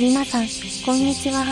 皆さん、こんにちは。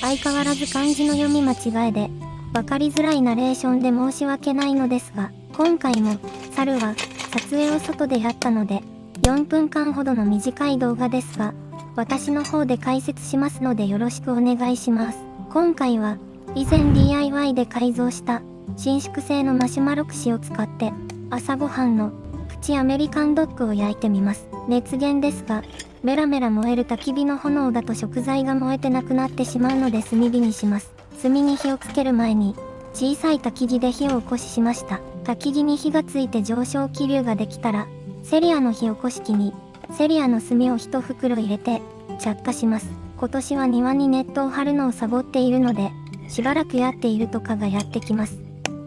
相変わらず漢字の読み間違えで、わかりづらいナレーションで申し訳ないのですが、今回も、猿は、撮影を外でやったので、4分間ほどの短い動画ですが、私の方で解説しますのでよろしくお願いします。今回は、以前 DIY で改造した、伸縮性のマシュマロ串を使って、朝ごはんの、プチアメリカンドッグを焼いてみます。熱源ですが、メラメラ燃える焚き火の炎だと食材が燃えてなくなってしまうので炭火にします。炭に火をつける前に、小さい焚き火で火を起こししました。焚き火に火がついて上昇気流ができたら、セリアの火起こし器に、セリアの炭を1袋入れて、着火します。今年は庭にネットを張るのをサボっているので、しばらくやっていると蚊がやってきます。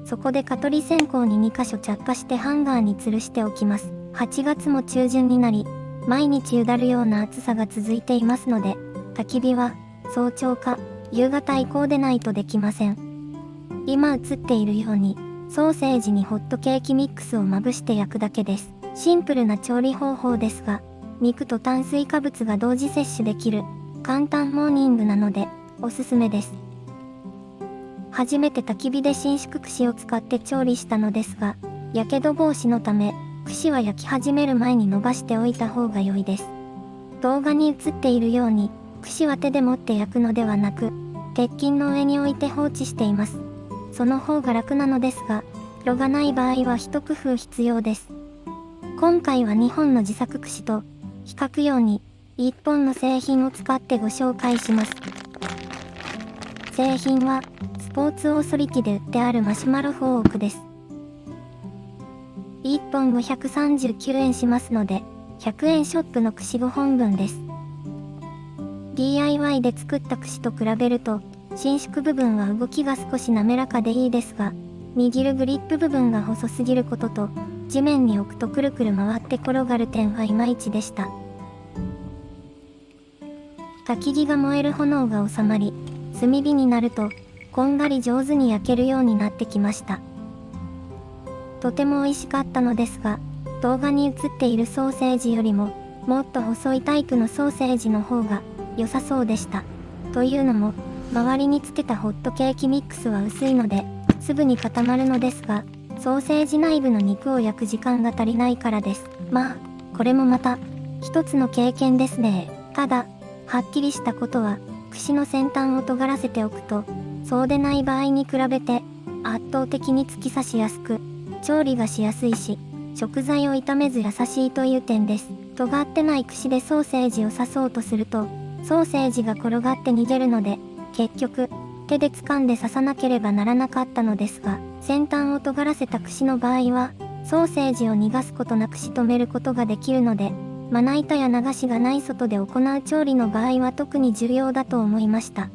そこで蚊取り線香に2箇所着火してハンガーに吊るしておきます。8月も中旬になり、毎日うだるような暑さが続いていますので、焚き火は早朝か夕方以降でないとできません。今映っているように、ソーセージにホットケーキミックスをまぶして焼くだけです。シンプルな調理方法ですが、肉と炭水化物が同時摂取できる簡単モーニングなのでおすすめです。初めて焚き火で伸縮串を使って調理したのですが、やけど防止のため串は焼き始める前に伸ばしておいた方が良いです。動画に映っているように、串は手で持って焼くのではなく、鉄筋の上に置いて放置しています。その方が楽なのですが、炉がない場合は一工夫必要です。今回は2本の自作串と、比較用に1本の製品を使ってご紹介します。製品は、スポーツオーソリティで売ってあるマシュマロフォークです。1本539円しますので、100円ショップの串5本分です。DIY で作った串と比べると、伸縮部分は動きが少し滑らかでいいですが、握るグリップ部分が細すぎることと、地面に置くとくるくる回って転がる点はいまいちでした。焚き木が燃える炎が収まり、炭火になると、こんがり上手に焼けるようになってきました。とても美味しかったのですが、動画に映っているソーセージよりも、もっと細いタイプのソーセージの方が良さそうでした。というのも、周りにつけたホットケーキミックスは薄いので、すぐに固まるのですが、ソーセージ内部の肉を焼く時間が足りないからです。まあ、これもまた、一つの経験ですね。ただ、はっきりしたことは、串の先端を尖らせておくと、そうでない場合に比べて、圧倒的に突き刺しやすく、調理がしやすいし、食材を炒めず優しいという点です。尖ってない串でソーセージを刺そうとすると、ソーセージが転がって逃げるので、結局、手で掴んで刺さなければならなかったのですが、先端を尖らせた串の場合は、ソーセージを逃がすことなく仕留めることができるので、まな板や流しがない外で行う調理の場合は特に重要だと思いました。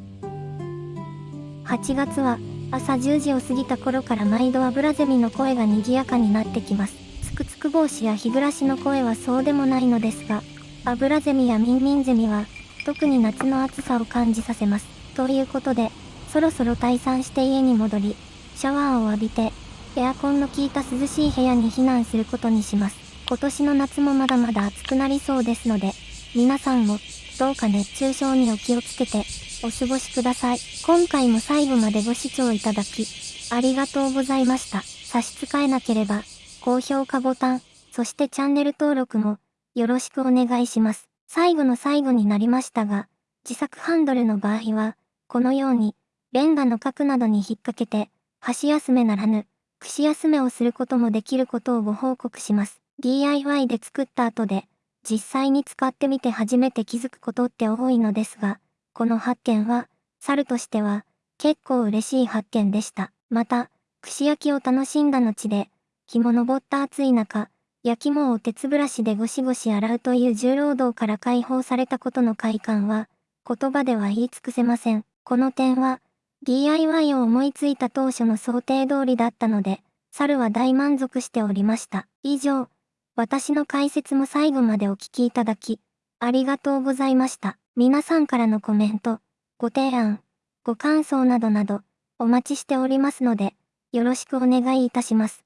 8月は、朝10時を過ぎた頃から毎度アブラゼミの声が賑やかになってきます。つくつく帽子や日暮らしの声はそうでもないのですが、アブラゼミやミンミンゼミは、特に夏の暑さを感じさせます。ということで、そろそろ退散して家に戻り、シャワーを浴びて、エアコンの効いた涼しい部屋に避難することにします。今年の夏もまだまだ暑くなりそうですので、皆さんも、どうか熱中症にお気をつけて、お過ごしください。今回も最後までご視聴いただき、ありがとうございました。差し支えなければ、高評価ボタン、そしてチャンネル登録も、よろしくお願いします。最後の最後になりましたが、自作ハンドルの場合は、このように、レンガの角などに引っ掛けて、箸休めならぬ、串休めをすることもできることをご報告します。DIY で作った後で、実際に使ってみて初めて気づくことって多いのですが、この発見は、猿としては、結構嬉しい発見でした。また、串焼きを楽しんだ後で、日も昇った暑い中、焼き物を鉄ブラシでゴシゴシ洗うという重労働から解放されたことの快感は、言葉では言い尽くせません。この点は、DIY を思いついた当初の想定通りだったので、猿は大満足しておりました。以上、私の解説も最後までお聞きいただき、ありがとうございました。皆さんからのコメント、ご提案、ご感想などなど、お待ちしておりますので、よろしくお願いいたします。